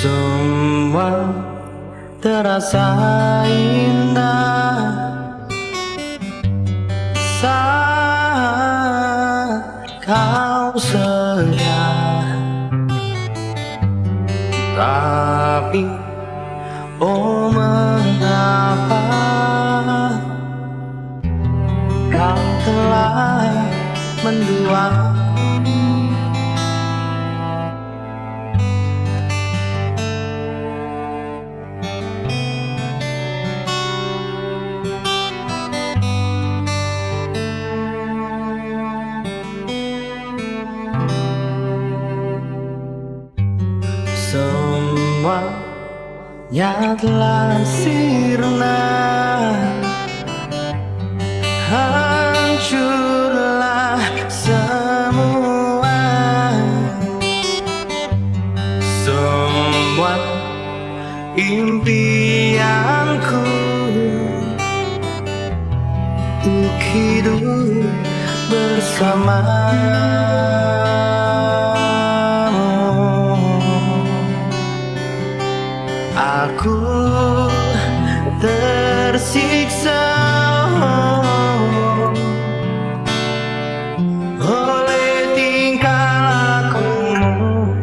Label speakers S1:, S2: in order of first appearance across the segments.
S1: Semua terasa indah. Saat kau sedia Tapi Oh mengapa Kau telah mendua Semuanya telah sirna. Hancurlah semua. Semua impianku Untuk hidup bersama tersiksa. Oleh tingkah lakumu.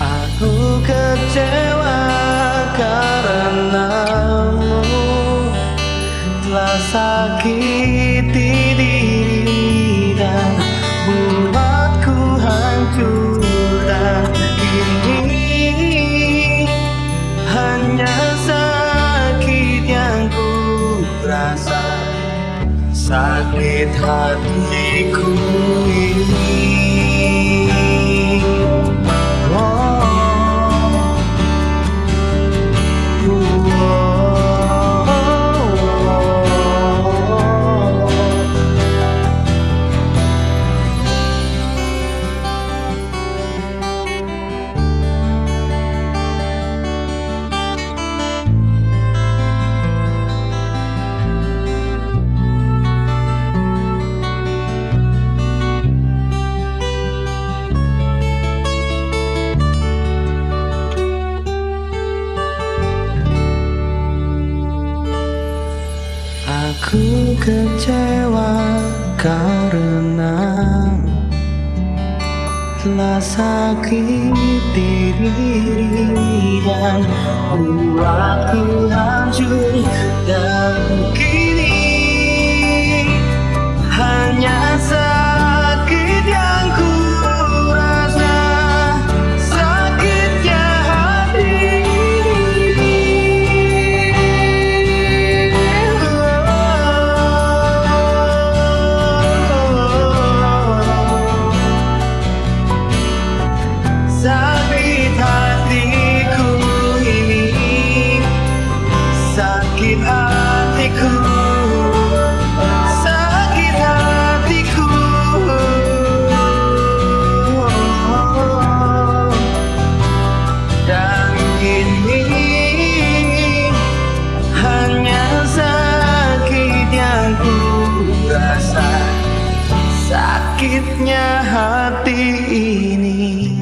S1: Aku kecewa sakiti diri dan buatku hancur Dan ini hanya sakit yang ku rasa Sakit hatiku Aku kecewa karena telah sakiti diri dan buatku hancur Sakitnya hati ini